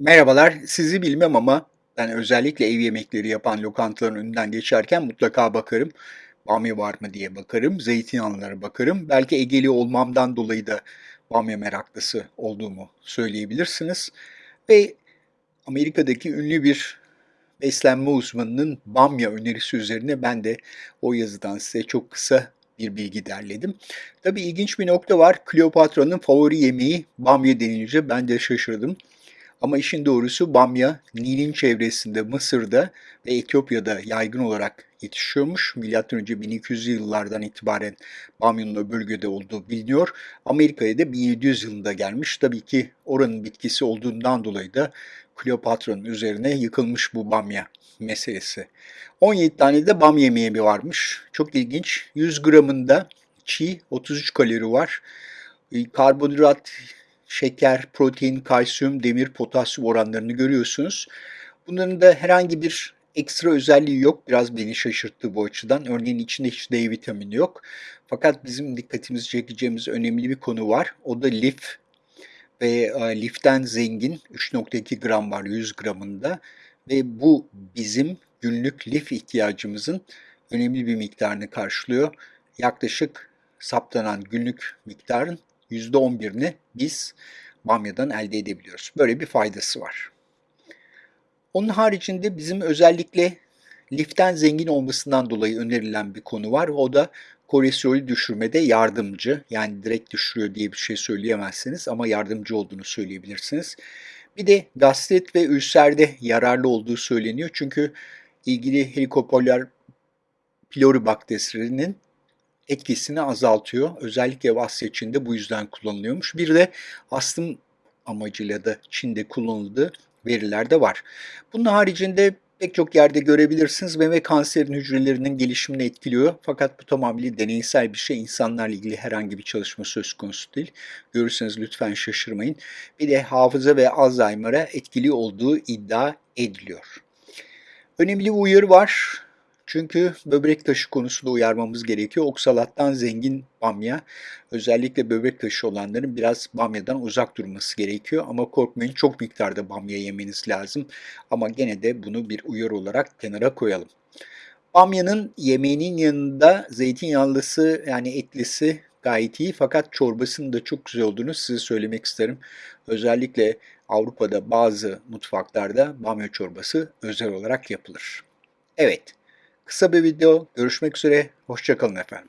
Merhabalar, sizi bilmem ama ben özellikle ev yemekleri yapan lokantaların önünden geçerken mutlaka bakarım. Bamya var mı diye bakarım, zeytinyağlılara bakarım. Belki Egeli olmamdan dolayı da bamya meraklısı olduğumu söyleyebilirsiniz. Ve Amerika'daki ünlü bir beslenme uzmanının bamya önerisi üzerine ben de o yazıdan size çok kısa bir bilgi derledim. Tabii ilginç bir nokta var. Kleopatra'nın favori yemeği bamya denince ben de şaşırdım. Ama işin doğrusu bamya Nil'in çevresinde Mısır'da ve Etiyopya'da yaygın olarak yetişiyormuş. Milattan önce 1200'lü yıllardan itibaren bamyanın o bölgede olduğu biliniyor. Amerika'ya da 1700 yılında gelmiş. Tabii ki oranın bitkisi olduğundan dolayı da Kleopatra'nın üzerine yıkılmış bu bamya meselesi. 17 tane de bam yemeği varmış. Çok ilginç. 100 gramında çiğ 33 kalori var. Karbonhidrat şeker, protein, kalsiyum, demir, potasyum oranlarını görüyorsunuz. Bunların da herhangi bir ekstra özelliği yok. Biraz beni şaşırttı bu açıdan. Örneğin içinde hiç D vitamini yok. Fakat bizim dikkatimizi çekeceğimiz önemli bir konu var. O da lif ve e, liften zengin 3.2 gram var 100 gramında ve bu bizim günlük lif ihtiyacımızın önemli bir miktarını karşılıyor. Yaklaşık saptanan günlük miktarın %11'ini biz bamyadan elde edebiliyoruz. Böyle bir faydası var. Onun haricinde bizim özellikle liften zengin olmasından dolayı önerilen bir konu var. O da kolesterolü düşürmede yardımcı. Yani direkt düşürüyor diye bir şey söyleyemezsiniz ama yardımcı olduğunu söyleyebilirsiniz. Bir de gastrit ve ülserde yararlı olduğu söyleniyor. Çünkü ilgili Helicobacter pylori bakterisinin etkisini azaltıyor. Özellikle Asya Çin'de bu yüzden kullanılıyormuş. Bir de astım amacıyla da Çin'de kullanıldığı veriler de var. Bunun haricinde pek çok yerde görebilirsiniz. Meme kanserinin hücrelerinin gelişimini etkiliyor. Fakat bu tamamıyla deneysel bir şey. İnsanlarla ilgili herhangi bir çalışma söz konusu değil. Görürseniz lütfen şaşırmayın. Bir de hafıza ve Alzheimer'a etkili olduğu iddia ediliyor. Önemli bir uyarı var. Çünkü böbrek taşı konusunda uyarmamız gerekiyor. Oksalattan zengin bamya, özellikle böbrek taşı olanların biraz bamyadan uzak durması gerekiyor. Ama korkmayın çok miktarda bamya yemeniz lazım. Ama gene de bunu bir uyarı olarak kenara koyalım. Bamyanın yemeğinin yanında zeytinyağlısı yani etlisi gayet iyi fakat çorbasının da çok güzel olduğunu size söylemek isterim. Özellikle Avrupa'da bazı mutfaklarda bamya çorbası özel olarak yapılır. Evet, Kısa bir video. Görüşmek üzere. Hoşçakalın efendim.